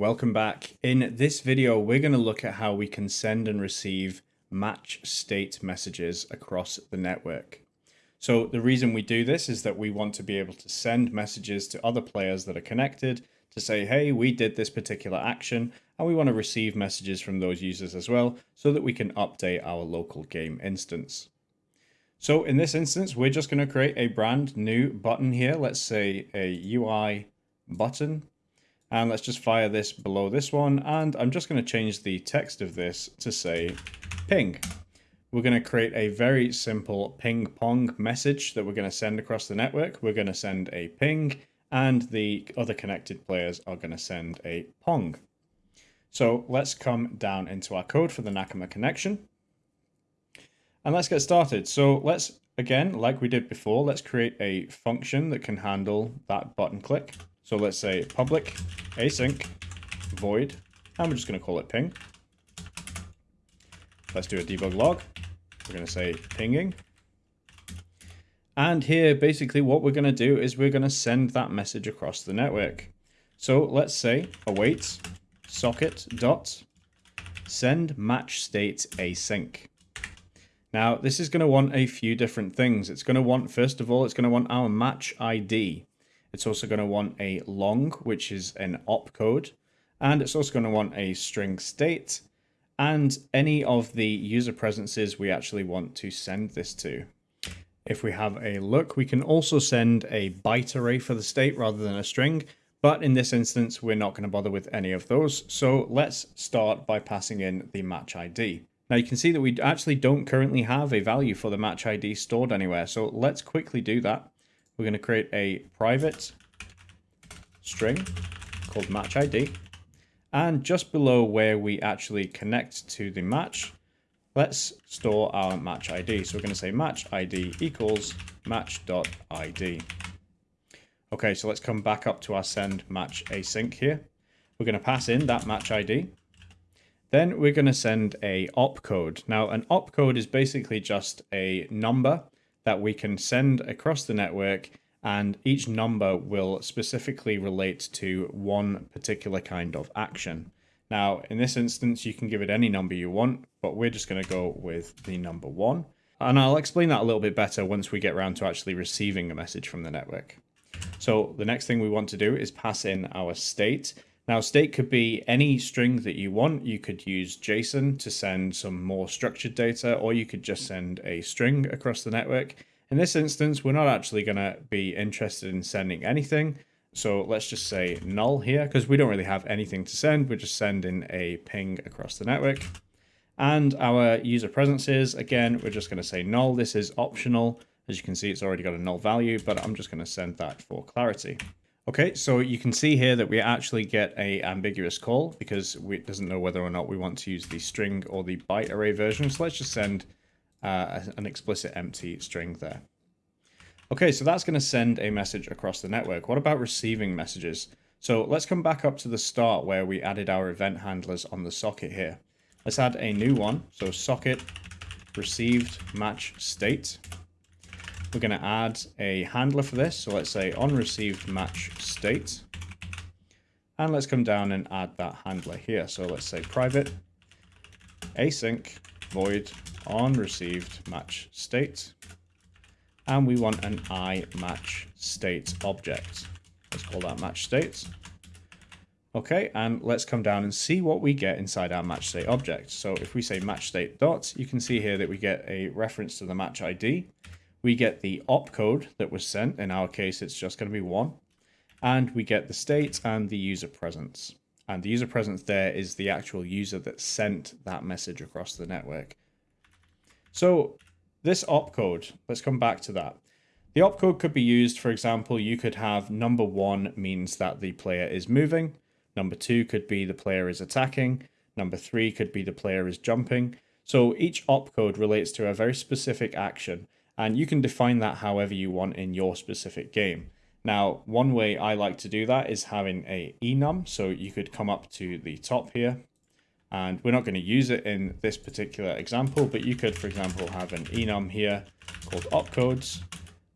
welcome back. In this video, we're going to look at how we can send and receive match state messages across the network. So the reason we do this is that we want to be able to send messages to other players that are connected to say, hey, we did this particular action, and we want to receive messages from those users as well so that we can update our local game instance. So in this instance, we're just going to create a brand new button here. Let's say a UI button. And let's just fire this below this one. And I'm just going to change the text of this to say ping. We're going to create a very simple ping pong message that we're going to send across the network. We're going to send a ping and the other connected players are going to send a pong. So let's come down into our code for the Nakama connection. And let's get started. So let's, again, like we did before, let's create a function that can handle that button click. So let's say public async void, and we're just going to call it ping. Let's do a debug log. We're going to say pinging. And here, basically what we're going to do is we're going to send that message across the network. So let's say await socket dot send match state async. Now, this is going to want a few different things. It's going to want, first of all, it's going to want our match ID. It's also going to want a long, which is an opcode. And it's also going to want a string state and any of the user presences we actually want to send this to. If we have a look, we can also send a byte array for the state rather than a string, but in this instance, we're not going to bother with any of those. So let's start by passing in the match ID. Now you can see that we actually don't currently have a value for the match ID stored anywhere. So let's quickly do that. We're going to create a private string called match ID. And just below where we actually connect to the match, let's store our match ID. So we're going to say match ID equals match.id. Okay, so let's come back up to our send match async here. We're going to pass in that match ID. Then we're going to send a opcode. Now, an opcode is basically just a number that we can send across the network and each number will specifically relate to one particular kind of action. Now, in this instance, you can give it any number you want, but we're just going to go with the number one. And I'll explain that a little bit better once we get around to actually receiving a message from the network. So the next thing we want to do is pass in our state. Now, state could be any string that you want. You could use JSON to send some more structured data, or you could just send a string across the network. In this instance, we're not actually going to be interested in sending anything. So let's just say null here, because we don't really have anything to send. We're just sending a ping across the network. And our user presences, again, we're just going to say null. This is optional. As you can see, it's already got a null value, but I'm just going to send that for clarity. Okay, so you can see here that we actually get a ambiguous call because it doesn't know whether or not we want to use the string or the byte array version. So let's just send uh, an explicit empty string there. Okay, so that's going to send a message across the network. What about receiving messages? So let's come back up to the start where we added our event handlers on the socket here. Let's add a new one. So socket received match state. We're going to add a handler for this. So let's say on received match state. And let's come down and add that handler here. So let's say private async void on received match state. And we want an i match state object. Let's call that match state. Okay, and let's come down and see what we get inside our match state object. So if we say match state dot, you can see here that we get a reference to the match ID we get the opcode that was sent. In our case, it's just going to be one. And we get the state and the user presence. And the user presence there is the actual user that sent that message across the network. So this opcode, let's come back to that. The opcode could be used, for example, you could have number one means that the player is moving. Number two could be the player is attacking. Number three could be the player is jumping. So each opcode relates to a very specific action and you can define that however you want in your specific game. Now, one way I like to do that is having a enum, so you could come up to the top here, and we're not going to use it in this particular example, but you could, for example, have an enum here called opcodes,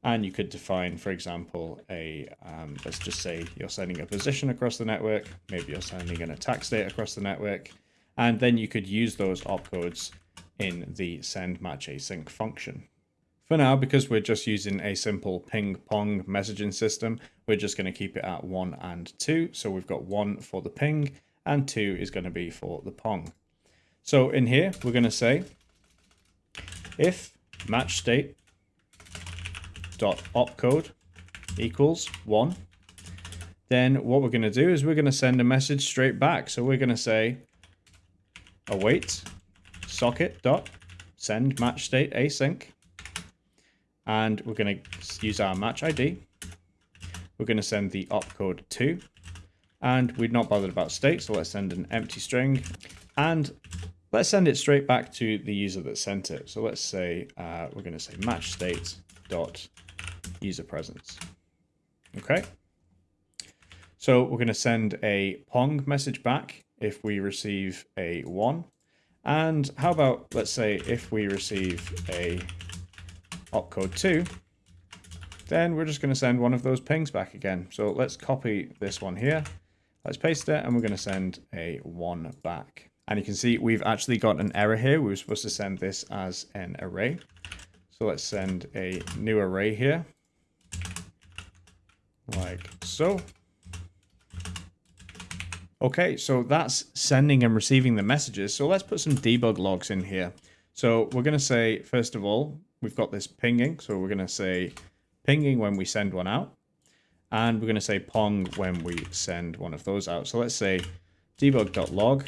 And you could define, for example, a, um, let's just say you're sending a position across the network, maybe you're sending an attack state across the network, and then you could use those opcodes in the send match async function. For now, because we're just using a simple ping pong messaging system, we're just going to keep it at 1 and 2. So we've got 1 for the ping and 2 is going to be for the pong. So in here, we're going to say if match state dot opcode equals 1, then what we're going to do is we're going to send a message straight back. So we're going to say await socket dot send match state async and we're going to use our match ID. We're going to send the opcode 2 and we're not bothered about state so let's send an empty string and let's send it straight back to the user that sent it. So let's say uh, we're going to say match state dot user presence. Okay. So we're going to send a Pong message back if we receive a 1. And how about, let's say, if we receive a opcode 2, then we're just going to send one of those pings back again. So let's copy this one here. Let's paste it, and we're going to send a 1 back. And you can see we've actually got an error here. We were supposed to send this as an array. So let's send a new array here. Like so. Okay, so that's sending and receiving the messages. So let's put some debug logs in here. So we're going to say, first of all, we've got this pinging. So we're going to say pinging when we send one out. And we're going to say pong when we send one of those out. So let's say debug.log.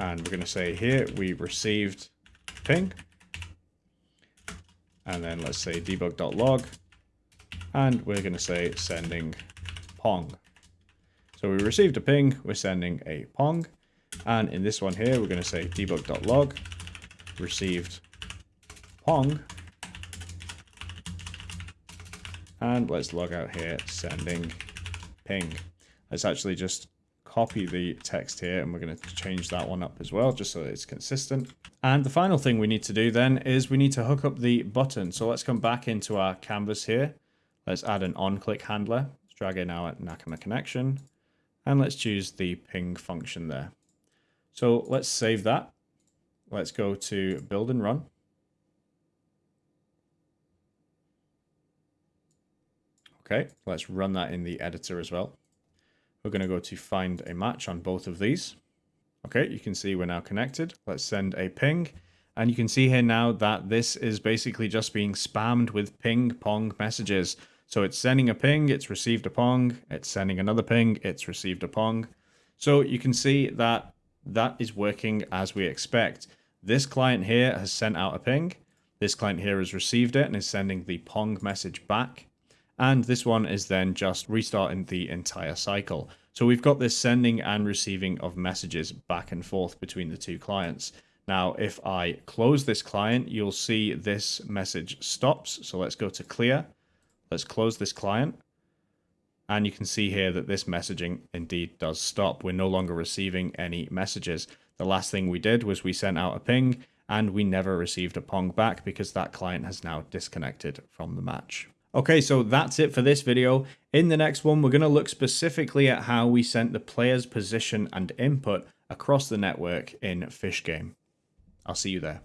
And we're going to say here we received ping. And then let's say debug.log. And we're going to say sending pong. So we received a ping, we're sending a pong. And in this one here, we're going to say debug.log received pong. And let's log out here, sending ping. Let's actually just copy the text here and we're going to change that one up as well, just so it's consistent. And the final thing we need to do then is we need to hook up the button. So let's come back into our canvas here. Let's add an on-click handler. Let's drag in our Nakama connection. And let's choose the ping function there. So let's save that. Let's go to build and run. Okay, let's run that in the editor as well. We're going to go to find a match on both of these. Okay, you can see we're now connected. Let's send a ping. And you can see here now that this is basically just being spammed with ping pong messages. So it's sending a ping, it's received a pong, it's sending another ping, it's received a pong. So you can see that that is working as we expect. This client here has sent out a ping. This client here has received it and is sending the pong message back. And this one is then just restarting the entire cycle. So we've got this sending and receiving of messages back and forth between the two clients. Now, if I close this client, you'll see this message stops. So let's go to clear. Let's close this client. And you can see here that this messaging indeed does stop. We're no longer receiving any messages. The last thing we did was we sent out a ping and we never received a pong back because that client has now disconnected from the match. Okay, so that's it for this video. In the next one, we're going to look specifically at how we sent the player's position and input across the network in Fish Game. I'll see you there.